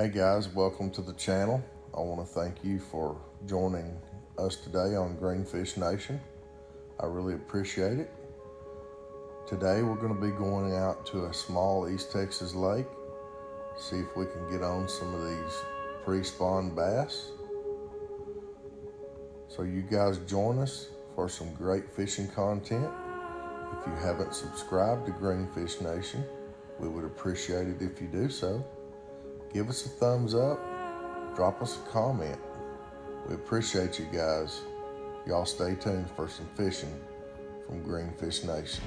Hey guys, welcome to the channel. I want to thank you for joining us today on Greenfish Nation. I really appreciate it. Today we're going to be going out to a small East Texas lake, see if we can get on some of these pre-spawn bass. So you guys join us for some great fishing content. If you haven't subscribed to Greenfish Nation, we would appreciate it if you do so. Give us a thumbs up, drop us a comment. We appreciate you guys. Y'all stay tuned for some fishing from Greenfish Nation.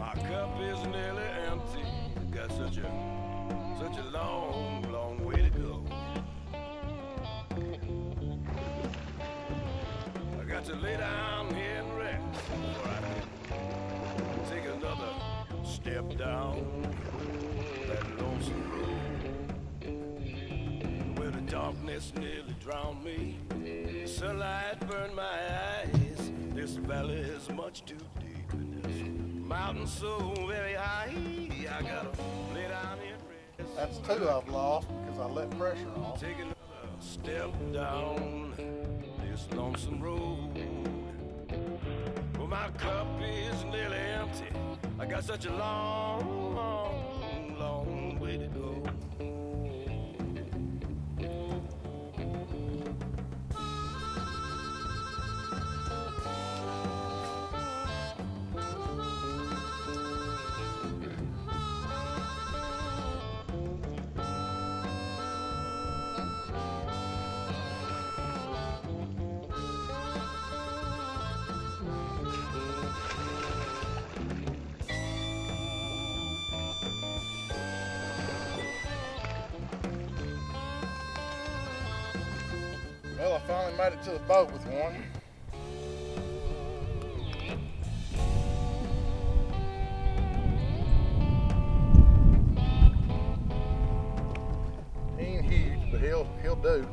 My cup is nearly empty. I got such a such a, long, long way to go. I got to lay down here and rest before I take another step down that lonesome road where the darkness nearly drowned me. The sunlight burned my eyes. This valley is much too deep, and this mountain so very high. I gotta That's two I've lost because I let pressure off. Take another step down this lonesome road. Well, my cup is nearly empty. I got such a long, I finally made it to the boat with one. He ain't huge, but he'll he'll do.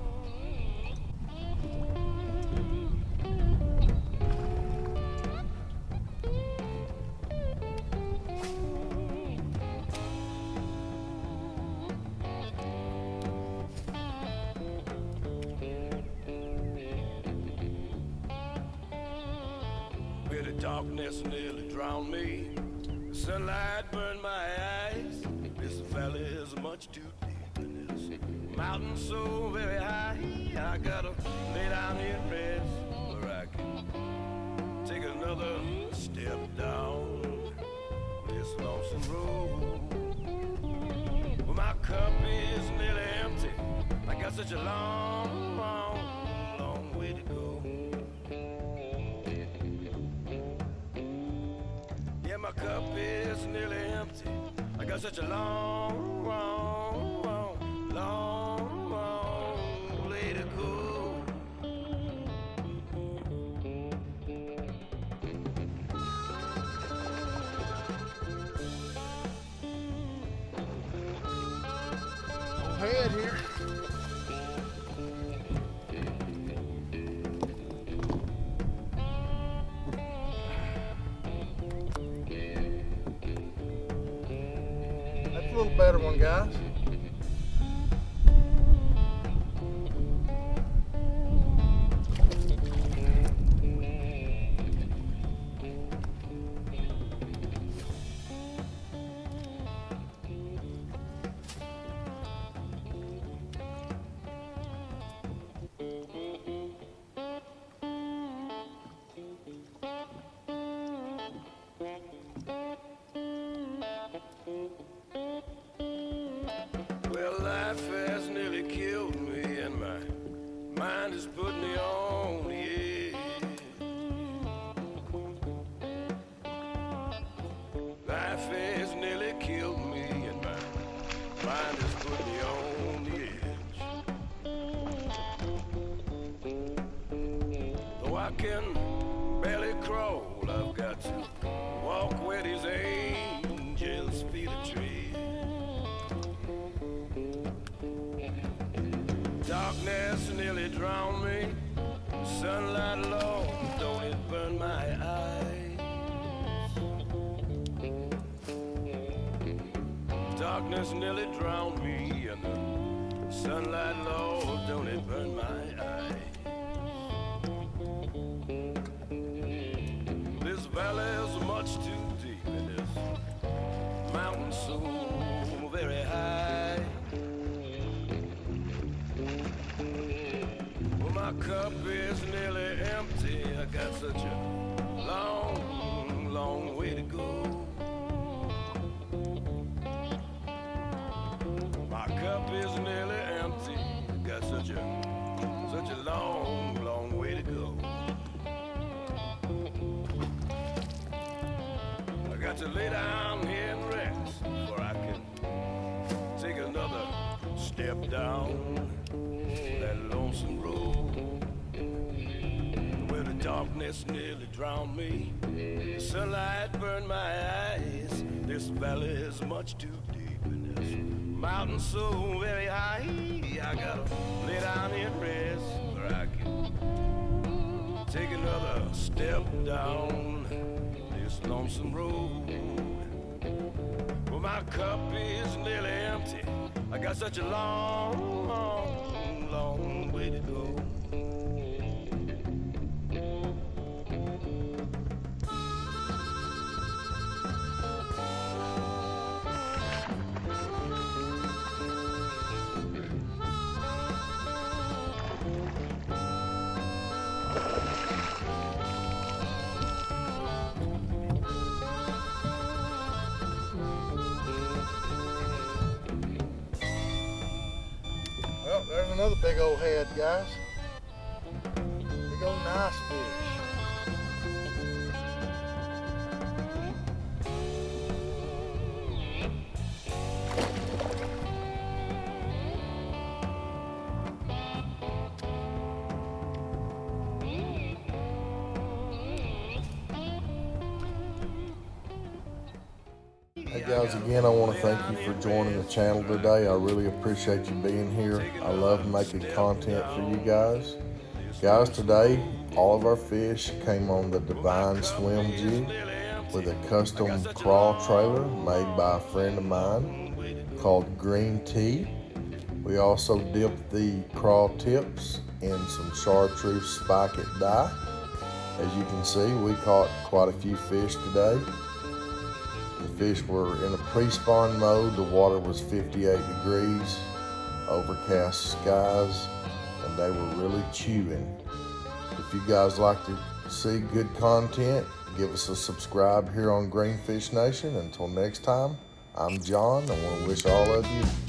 Darkness nearly drowned me. The sunlight burned my eyes. This valley is much too deep, and this mountain so very high. I gotta lay down here and rest where I can take another step down this lonesome road. Well, my cup is nearly empty. I got such a long, is nearly empty. I got such a long, long, long, long, long way to go. Head here. ya. Life has nearly killed me, and my mind has put me on the edge. Though I can barely crawl, I've got to walk where these angels feet are tread. Darkness nearly drowned me. Sunlight low, Darkness nearly drowned me, and the sunlight low, don't it burn my eyes? This valley is much too deep, and this mountain so very high. Well, my cup is nearly got to lay down here and rest before I can take another step down that lonesome road where the darkness nearly drowned me. The sunlight burned my eyes. This valley is much too deep, and this mountain so very high. I gotta lay down here and rest where I can take another step down this lonesome road. Well, my cup is nearly empty. I got such a long, long, another big old head, guys. Big old nice fish. Guys, again, I want to thank you for joining the channel today. I really appreciate you being here. I love making content for you guys. Guys, today, all of our fish came on the Divine Swim Jig with a custom crawl trailer made by a friend of mine called Green Tea. We also dipped the crawl tips in some chartreuse Spike-It dye. As you can see, we caught quite a few fish today. Fish were in a pre-spawn mode. The water was 58 degrees, overcast skies, and they were really chewing. If you guys like to see good content, give us a subscribe here on Greenfish Nation. Until next time, I'm John. I want to wish all of you